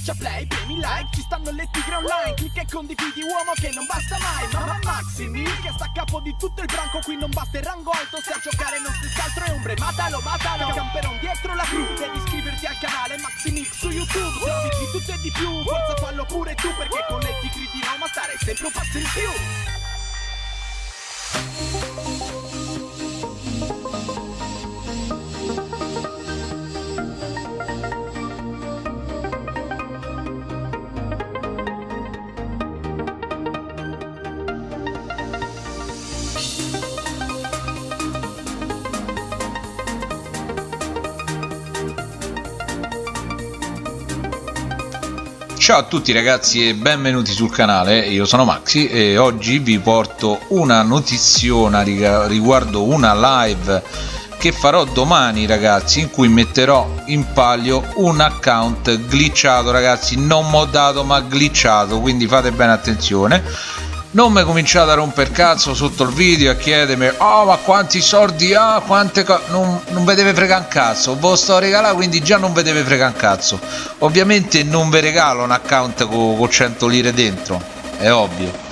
Schiaccia play, premi like, ci stanno le tigre online Clicca e condividi uomo che non basta mai Mamma Maximi che sta a capo di tutto il branco Qui non basta il rango alto, se a giocare non stessi altro è ombre Matalo, matalo, camperon dietro la crew Devi iscriverti al canale Maximix su YouTube Servizi di tutto e di più, forza fallo pure tu Perché con le tigre di Roma stare sempre un passo in più Ciao a tutti ragazzi e benvenuti sul canale, io sono Maxi e oggi vi porto una notiziona riguardo una live che farò domani ragazzi in cui metterò in palio un account glitchato ragazzi. Non moddato ma glitchato quindi fate bene attenzione non mi cominciate a romper cazzo sotto il video a chiedermi oh ma quanti soldi ha? Quante cose non, non vi deve fregare un cazzo. Ve lo sto regalando quindi già non vi deve fregare un cazzo. Ovviamente non vi regalo un account con, con 100 lire dentro è ovvio.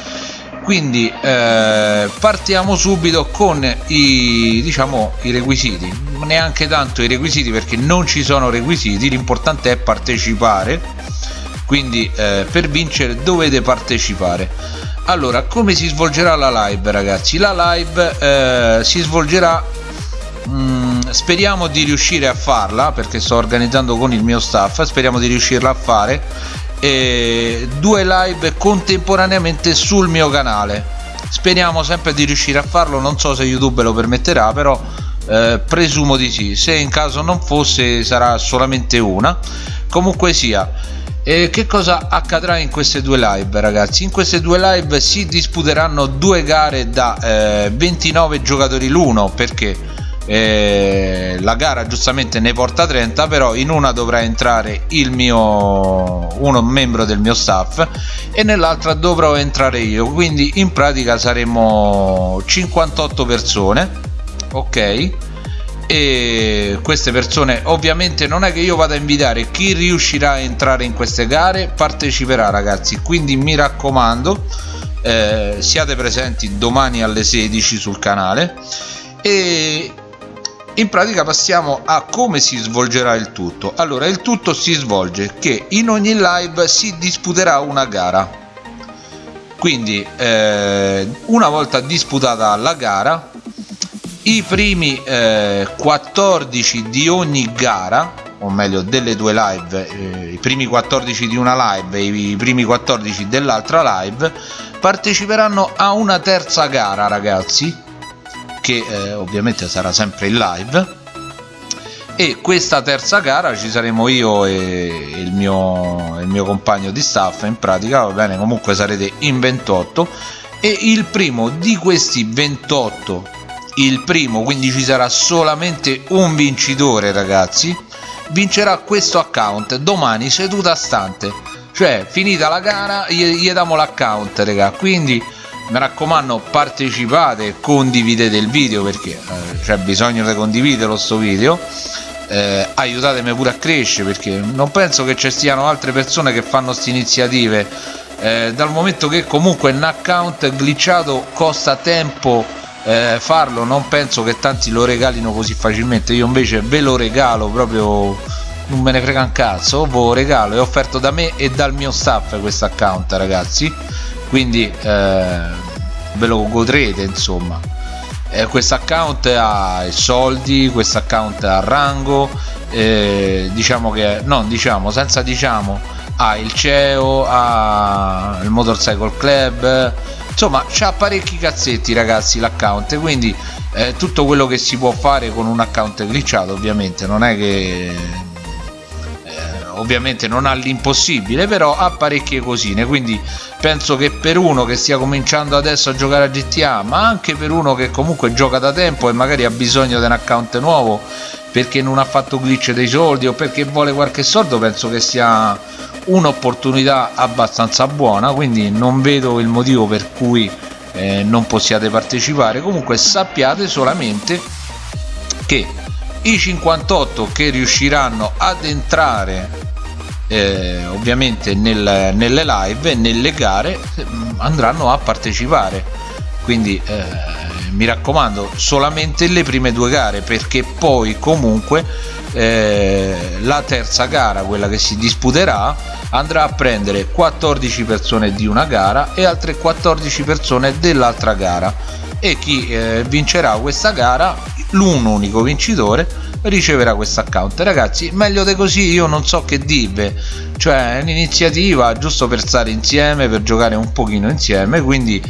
Quindi eh, partiamo subito con i diciamo i requisiti. Neanche tanto i requisiti perché non ci sono requisiti l'importante è partecipare. Quindi eh, per vincere dovete partecipare allora come si svolgerà la live ragazzi? La live eh, si svolgerà mh, mm, speriamo di riuscire a farla perché sto organizzando con il mio staff speriamo di riuscirla a fare e due live contemporaneamente sul mio canale. Speriamo sempre di riuscire a farlo non so se youtube lo permetterà però eh, presumo di sì. Se in caso non fosse sarà solamente una. Comunque sia e che cosa accadrà in queste due live ragazzi? In queste due live si disputeranno due gare da eh, 29 giocatori l'uno perché eh, la gara giustamente ne porta 30 però in una dovrà entrare il mio uno membro del mio staff e nell'altra dovrò entrare io quindi in pratica saremo 58 persone ok e queste persone ovviamente non è che io vada a invitare chi riuscirà a entrare in queste gare parteciperà ragazzi. Quindi mi raccomando eh, siate presenti domani alle 16 sul canale. E in pratica passiamo a come si svolgerà il tutto. Allora il tutto si svolge che in ogni live si disputerà una gara. Quindi eh, una volta disputata la gara i primi eh, 14 di ogni gara o meglio delle due live eh, i primi 14 di una live e i primi 14 dell'altra live parteciperanno a una terza gara ragazzi che eh, ovviamente sarà sempre in live. E questa terza gara ci saremo io e il mio, il mio compagno di staff in pratica va bene comunque sarete in 28 e il primo di questi 28 il primo quindi ci sarà solamente un vincitore ragazzi vincerà questo account domani seduta stante. Cioè finita la gara gli, gli diamo l'account raga. Quindi mi raccomando partecipate condividete il video perché eh, c'è bisogno di condividerlo sto video. Eh, aiutatemi pure a crescere perché non penso che ci siano altre persone che fanno queste iniziative. Eh, dal momento che comunque un account glitchato costa tempo eh, farlo non penso che tanti lo regalino così facilmente. Io invece ve lo regalo proprio non me ne frega un cazzo ve lo regalo. È offerto da me e dal mio staff questo account ragazzi. Quindi eh, ve lo godrete insomma. Eh, questo account ha soldi questo account ha rango eh, diciamo che non diciamo senza diciamo ha il CEO ha il motorcycle club insomma c'ha parecchi cazzetti ragazzi l'account quindi eh, tutto quello che si può fare con un account glitchato ovviamente non è che eh, ovviamente non ha l'impossibile però ha parecchie cosine quindi penso che per uno che stia cominciando adesso a giocare a GTA ma anche per uno che comunque gioca da tempo e magari ha bisogno di un account nuovo perché non ha fatto glitch dei soldi o perché vuole qualche soldo penso che sia un'opportunità abbastanza buona quindi non vedo il motivo per cui eh, non possiate partecipare. Comunque sappiate solamente che i 58 che riusciranno ad entrare eh, ovviamente nel, nelle live nelle gare mm, andranno a partecipare. Quindi eh, mi raccomando solamente le prime due gare perché poi comunque eh, la terza gara quella che si disputerà andrà a prendere 14 persone di una gara e altre 14 persone dell'altra gara. E chi eh, vincerà questa gara l'un unico vincitore riceverà questo account. Ragazzi meglio di così io non so che dirvi. Cioè è un'iniziativa giusto per stare insieme per giocare un pochino insieme quindi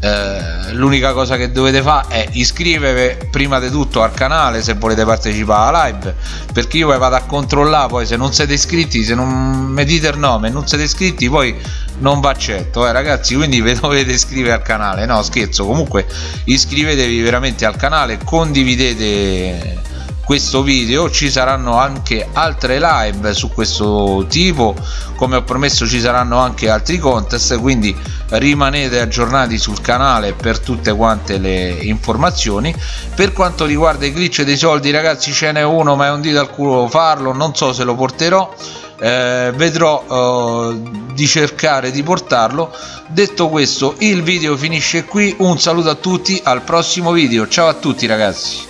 eh, l'unica cosa che dovete fare è iscrivervi prima di tutto al canale se volete partecipare alla live perché io vado a controllare poi se non siete iscritti se non mi dite il nome non siete iscritti poi non va accetto. Eh, ragazzi quindi vi dovete iscrivere al canale. No scherzo comunque iscrivetevi veramente al canale condividete questo video ci saranno anche altre live su questo tipo. Come ho promesso ci saranno anche altri contest quindi rimanete aggiornati sul canale per tutte quante le informazioni. Per quanto riguarda i glitch dei soldi ragazzi ce n'è uno ma è un dito al culo farlo non so se lo porterò. Eh, vedrò eh, di cercare di portarlo. Detto questo il video finisce qui. Un saluto a tutti al prossimo video. Ciao a tutti ragazzi